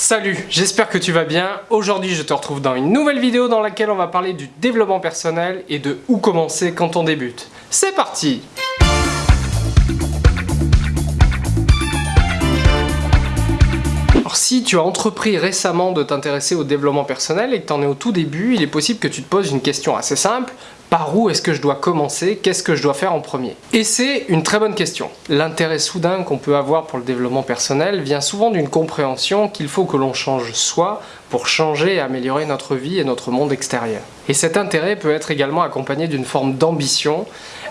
Salut, j'espère que tu vas bien. Aujourd'hui, je te retrouve dans une nouvelle vidéo dans laquelle on va parler du développement personnel et de où commencer quand on débute. C'est parti si tu as entrepris récemment de t'intéresser au développement personnel et que tu en es au tout début, il est possible que tu te poses une question assez simple. Par où est-ce que je dois commencer? Qu'est-ce que je dois faire en premier? Et c'est une très bonne question. L'intérêt soudain qu'on peut avoir pour le développement personnel vient souvent d'une compréhension qu'il faut que l'on change soi pour changer et améliorer notre vie et notre monde extérieur. Et cet intérêt peut être également accompagné d'une forme d'ambition,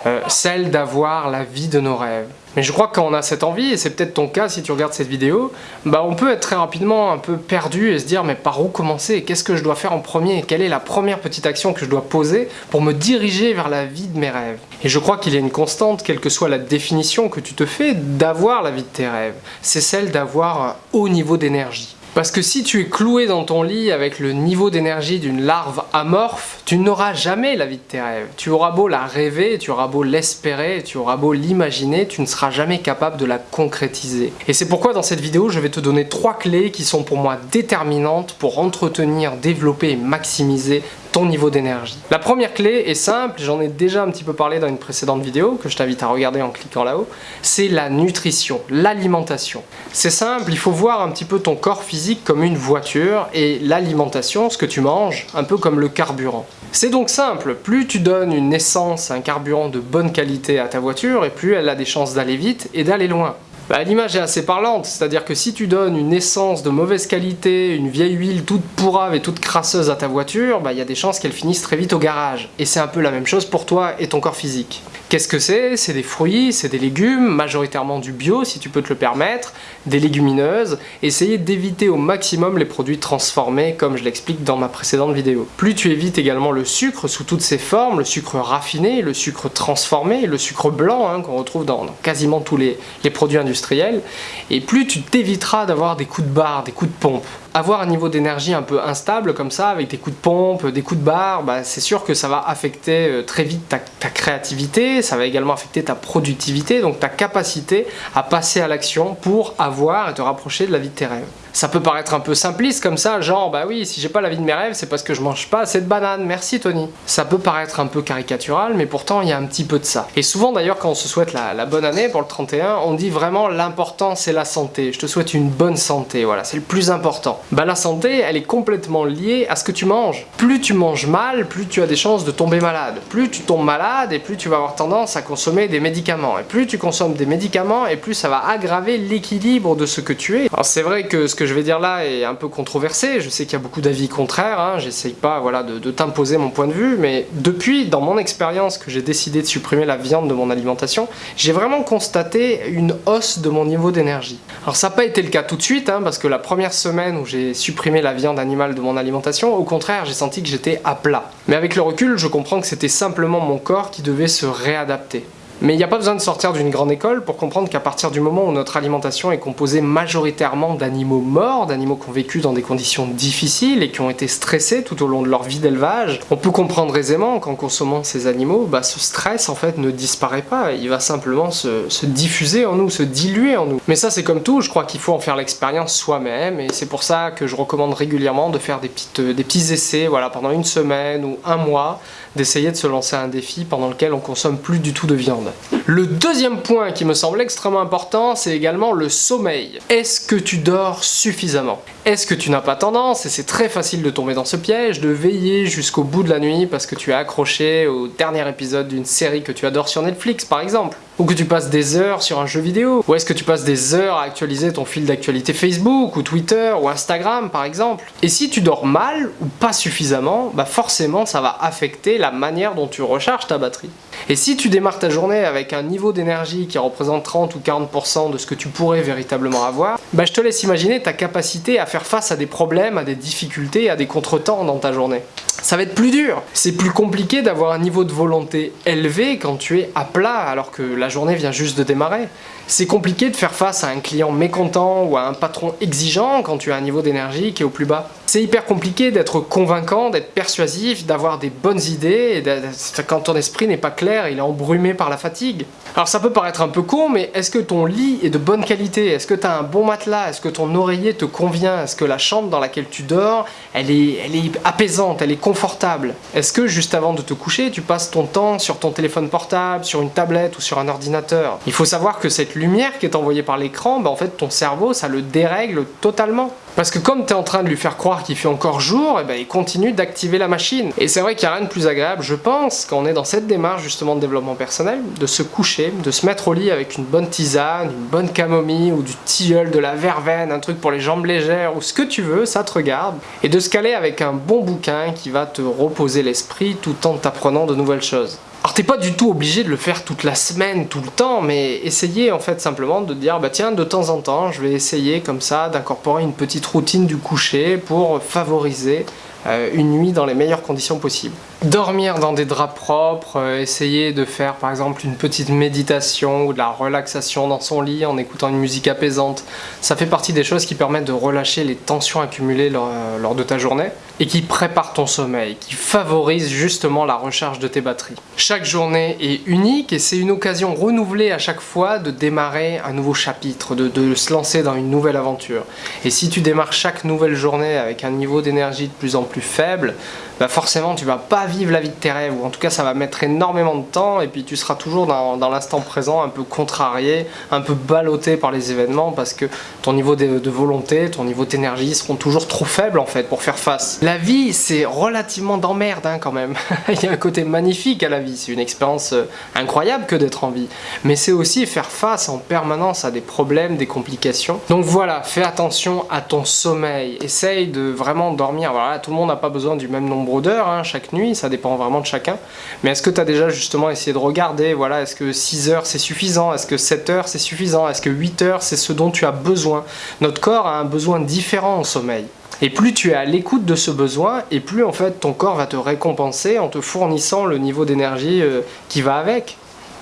euh, celle d'avoir la vie de nos rêves. Mais je crois que quand on a cette envie, et c'est peut-être ton cas si tu regardes cette vidéo, bah on peut être très rapidement un peu perdu et se dire mais par où commencer? Qu'est-ce que je dois faire en premier? Quelle est la première petite action que je dois poser pour me diriger vers la vie de mes rêves? Et je crois qu'il y a une constante, quelle que soit la définition que tu te fais, d'avoir la vie de tes rêves. C'est celle d'avoir un haut niveau d'énergie. Parce que si tu es cloué dans ton lit avec le niveau d'énergie d'une larve amorphe, tu n'auras jamais la vie de tes rêves. Tu auras beau la rêver, tu auras beau l'espérer, tu auras beau l'imaginer, tu ne seras jamais capable de la concrétiser. Et c'est pourquoi dans cette vidéo, je vais te donner trois clés qui sont pour moi déterminantes pour entretenir, développer et maximiser niveau d'énergie. La première clé est simple, j'en ai déjà un petit peu parlé dans une précédente vidéo que je t'invite à regarder en cliquant là-haut, c'est la nutrition, l'alimentation. C'est simple, il faut voir un petit peu ton corps physique comme une voiture et l'alimentation, ce que tu manges, un peu comme le carburant. C'est donc simple, plus tu donnes une essence, un carburant de bonne qualité à ta voiture et plus elle a des chances d'aller vite et d'aller loin. Bah, l'image est assez parlante, c'est-à-dire que si tu donnes une essence de mauvaise qualité, une vieille huile toute pourrave et toute crasseuse à ta voiture, bah, il y a des chances qu'elle finisse très vite au garage. Et c'est un peu la même chose pour toi et ton corps physique. Qu'est-ce que c'est? C'est des fruits, c'est des légumes, majoritairement du bio si tu peux te le permettre, des légumineuses. Essayez d'éviter au maximum les produits transformés comme je l'explique dans ma précédente vidéo. Plus tu évites également le sucre sous toutes ses formes, le sucre raffiné, le sucre transformé, le sucre blanc hein, qu'on retrouve dans, quasiment tous les, produits industriels, et plus tu t'éviteras d'avoir des coups de barre, des coups de pompe avoir un niveau d'énergie un peu instable comme ça, avec des coups de pompe, des coups de barre, bah, c'est sûr que ça va affecter euh, très vite ta, créativité, ça va également affecter ta productivité, donc ta capacité à passer à l'action pour avoir et te rapprocher de la vie de tes rêves. Ça peut paraître un peu simpliste comme ça, genre bah oui, si j'ai pas la vie de mes rêves, c'est parce que je mange pas assez de bananes, merci Tony. Ça peut paraître un peu caricatural, mais pourtant il y a un petit peu de ça. Et souvent d'ailleurs quand on se souhaite la, bonne année pour le 31, on dit vraiment l'important c'est la santé. Je te souhaite une bonne santé, voilà, c'est le plus important. Bah la santé, elle est complètement liée à ce que tu manges. Plus tu manges mal, plus tu as des chances de tomber malade. Plus tu tombes malade et plus tu vas avoir tendance à consommer des médicaments. Et plus tu consommes des médicaments et plus ça va aggraver l'équilibre de ce que tu es. Alors c'est vrai que ce que je vais dire là est un peu controversé, je sais qu'il y a beaucoup d'avis contraires, hein. j'essaye pas voilà, de, t'imposer mon point de vue, mais depuis, dans mon expérience que j'ai décidé de supprimer la viande de mon alimentation, j'ai vraiment constaté une hausse de mon niveau d'énergie. Alors ça n'a pas été le cas tout de suite, hein, parce que la première semaine où j'ai supprimé la viande animale de mon alimentation, au contraire j'ai senti que j'étais à plat. Mais avec le recul, je comprends que c'était simplement mon corps qui devait se réadapter. Mais il n'y a pas besoin de sortir d'une grande école pour comprendre qu'à partir du moment où notre alimentation est composée majoritairement d'animaux morts, d'animaux qui ont vécu dans des conditions difficiles et qui ont été stressés tout au long de leur vie d'élevage, on peut comprendre aisément qu'en consommant ces animaux, bah, ce stress en fait ne disparaît pas, il va simplement se, se diffuser en nous, se diluer en nous. Mais ça c'est comme tout, je crois qu'il faut en faire l'expérience soi-même et c'est pour ça que je recommande régulièrement de faire des, petites, des petits essais voilà, pendant une semaine ou un mois, d'essayer de se lancer un défi pendant lequel on consomme plus du tout de viande. Le deuxième point qui me semble extrêmement important, c'est également le sommeil. Est-ce que tu dors suffisamment? Est-ce que tu n'as pas tendance, et c'est très facile de tomber dans ce piège, de veiller jusqu'au bout de la nuit parce que tu es accroché au dernier épisode d'une série que tu adores sur Netflix par exemple? Ou que tu passes des heures sur un jeu vidéo? Ou est-ce que tu passes des heures à actualiser ton fil d'actualité Facebook ou Twitter ou Instagram par exemple? Et si tu dors mal ou pas suffisamment, bah forcément ça va affecter la manière dont tu recharges ta batterie. Et si tu démarres ta journée avec un niveau d'énergie qui représente 30 ou 40% de ce que tu pourrais véritablement avoir, bah je te laisse imaginer ta capacité à faire face à des problèmes, à des difficultés, à des contretemps dans ta journée. Ça va être plus dur. C'est plus compliqué d'avoir un niveau de volonté élevé quand tu es à plat alors que la journée vient juste de démarrer. C'est compliqué de faire face à un client mécontent ou à un patron exigeant quand tu as un niveau d'énergie qui est au plus bas. C'est hyper compliqué d'être convaincant, d'être persuasif, d'avoir des bonnes idées, et quand ton esprit n'est pas clair, il est embrumé par la fatigue. Alors ça peut paraître un peu con, mais est-ce que ton lit est de bonne qualité? Est-ce que tu as un bon matelas? Est-ce que ton oreiller te convient? Est-ce que la chambre dans laquelle tu dors, elle est, apaisante, elle est confortable? Est-ce que juste avant de te coucher, tu passes ton temps sur ton téléphone portable, sur une tablette ou sur un ordinateur? Il faut savoir que cette lumière qui est envoyée par l'écran, bah en fait ton cerveau, ça le dérègle totalement. Parce que comme tu es en train de lui faire croire qu'il fait encore jour, et eh ben, il continue d'activer la machine. Et c'est vrai qu'il n'y a rien de plus agréable, je pense, quand on est dans cette démarche justement de développement personnel, de se coucher, de se mettre au lit avec une bonne tisane, une bonne camomille ou du tilleul, de la verveine, un truc pour les jambes légères ou ce que tu veux, ça te regarde. Et de se caler avec un bon bouquin qui va te reposer l'esprit tout en t'apprenant de nouvelles choses. Alors t'es pas du tout obligé de le faire toute la semaine, tout le temps, mais essayez en fait simplement de dire bah tiens de temps en temps je vais essayer comme ça d'incorporer une petite routine du coucher pour favoriser euh, une nuit dans les meilleures conditions possibles. Dormir dans des draps propres, euh, essayer de faire par exemple une petite méditation ou de la relaxation dans son lit en écoutant une musique apaisante, ça fait partie des choses qui permettent de relâcher les tensions accumulées lors, euh, lors de ta journée et qui préparent ton sommeil, qui favorisent justement la recharge de tes batteries. Chaque journée est unique et c'est une occasion renouvelée à chaque fois de démarrer un nouveau chapitre, de se lancer dans une nouvelle aventure. Et si tu démarres chaque nouvelle journée avec un niveau d'énergie de plus en plus faible, bah forcément tu vas pas vivre la vie de tes rêves, ou en tout cas ça va mettre énormément de temps, et puis tu seras toujours dans, l'instant présent, un peu contrarié, un peu ballotté par les événements, parce que ton niveau de, volonté, ton niveau d'énergie seront toujours trop faibles en fait pour faire face. La vie c'est relativement d'emmerde hein, quand même, il y a un côté magnifique à la vie, c'est une expérience euh, incroyable que d'être en vie, mais c'est aussi faire face en permanence à des problèmes, des complications. Donc voilà, fais attention à ton sommeil, essaye de vraiment dormir, voilà, tout le monde n'a pas besoin du même nombre hein, chaque nuit, ça dépend vraiment de chacun. Mais est-ce que tu as déjà justement essayé de regarder, voilà, est-ce que 6 heures c'est suffisant? Est-ce que 7 heures c'est suffisant? Est-ce que 8 heures c'est ce dont tu as besoin? Notre corps a un besoin différent en sommeil. Et plus tu es à l'écoute de ce besoin, et plus en fait ton corps va te récompenser en te fournissant le niveau d'énergie euh, qui va avec.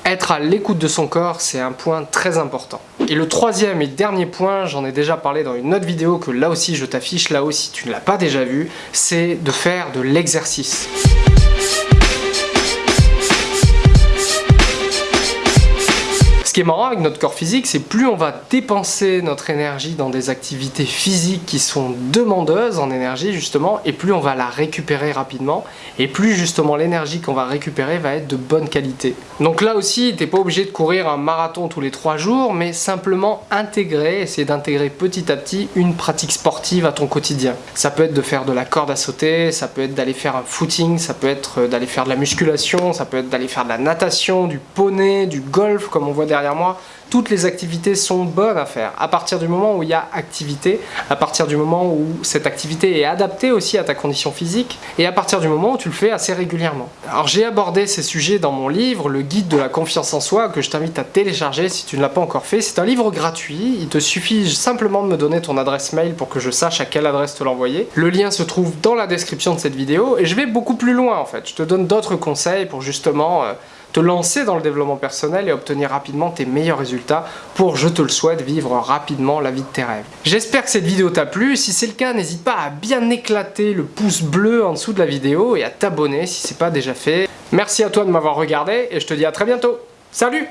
Être à l'écoute de son corps, c'est un point très important. Et le troisième et dernier point, j'en ai déjà parlé dans une autre vidéo que là aussi je t'affiche, là aussi tu ne l'as pas déjà vu, c'est de faire de l'exercice. Qui est marrant avec notre corps physique, c'est plus on va dépenser notre énergie dans des activités physiques qui sont demandeuses en énergie justement, et plus on va la récupérer rapidement, et plus justement l'énergie qu'on va récupérer va être de bonne qualité. Donc là aussi, t'es pas obligé de courir un marathon tous les trois jours, mais simplement intégrer, essayer d'intégrer petit à petit une pratique sportive à ton quotidien. Ça peut être de faire de la corde à sauter, ça peut être d'aller faire un footing, ça peut être d'aller faire de la musculation, ça peut être d'aller faire de la natation, du poney, du golf comme on voit moi, toutes les activités sont bonnes à faire. À partir du moment où il y a activité, à partir du moment où cette activité est adaptée aussi à ta condition physique, et à partir du moment où tu le fais assez régulièrement. Alors j'ai abordé ces sujets dans mon livre, le guide de la confiance en soi, que je t'invite à télécharger si tu ne l'as pas encore fait. C'est un livre gratuit, il te suffit simplement de me donner ton adresse mail pour que je sache à quelle adresse te l'envoyer. Le lien se trouve dans la description de cette vidéo, et je vais beaucoup plus loin en fait. Je te donne d'autres conseils pour justement... Euh, te lancer dans le développement personnel et obtenir rapidement tes meilleurs résultats pour, je te le souhaite, vivre rapidement la vie de tes rêves. J'espère que cette vidéo t'a plu, si c'est le cas, n'hésite pas à bien éclater le pouce bleu en dessous de la vidéo et à t'abonner si c'est pas déjà fait. Merci à toi de m'avoir regardé et je te dis à très bientôt. Salut